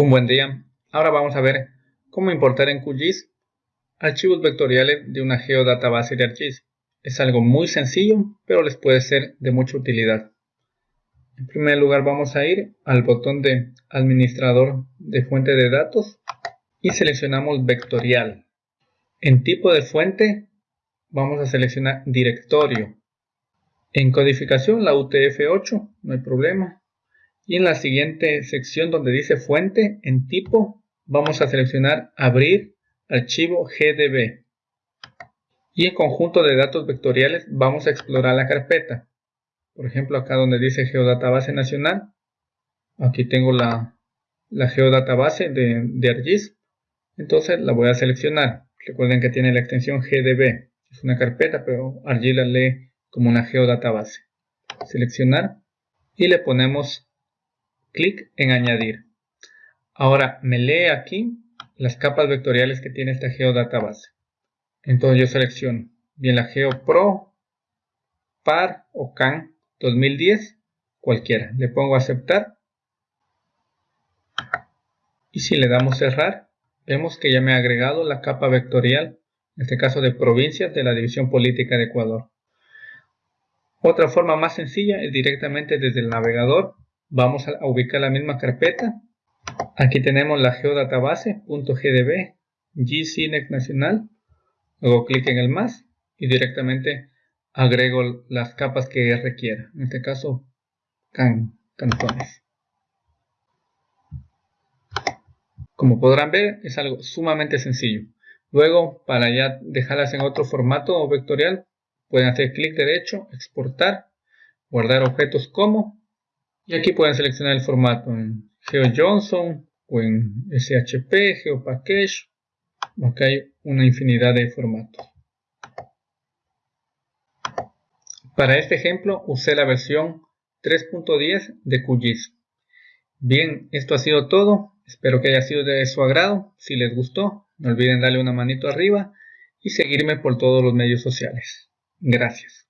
Un buen día. Ahora vamos a ver cómo importar en QGIS archivos vectoriales de una geodatabase de ArcGIS. Es algo muy sencillo, pero les puede ser de mucha utilidad. En primer lugar vamos a ir al botón de administrador de fuente de datos y seleccionamos vectorial. En tipo de fuente vamos a seleccionar directorio. En codificación la UTF-8, no hay problema. Y en la siguiente sección donde dice fuente, en tipo, vamos a seleccionar abrir archivo GDB. Y en conjunto de datos vectoriales vamos a explorar la carpeta. Por ejemplo, acá donde dice Geodatabase Nacional, aquí tengo la, Geodatabase de, de ArcGIS. Entonces la voy a seleccionar. Recuerden que tiene la extensión GDB. Es una carpeta, pero ArcGIS la lee como una geodatabase. Seleccionar y le ponemos clic en añadir. Ahora me lee aquí las capas vectoriales que tiene esta geodatabase. Entonces yo selecciono bien la GeoPro, PAR o CAN 2010, cualquiera. Le pongo aceptar. Y si le damos cerrar, vemos que ya me ha agregado la capa vectorial, en este caso de provincias de la División Política de Ecuador. Otra forma más sencilla es directamente desde el navegador Vamos a ubicar la misma carpeta. Aquí tenemos la geodatabase.gdb GCNEC nacional. Luego clic en el más y directamente agrego las capas que requiera. En este caso, cantones. Como podrán ver, es algo sumamente sencillo. Luego, para ya dejarlas en otro formato vectorial, pueden hacer clic derecho, exportar, guardar objetos como y aquí pueden seleccionar el formato en GeoJohnson o en SHP, GeoPackage. Acá hay una infinidad de formatos. Para este ejemplo usé la versión 3.10 de QGIS. Bien, esto ha sido todo. Espero que haya sido de su agrado. Si les gustó, no olviden darle una manito arriba y seguirme por todos los medios sociales. Gracias.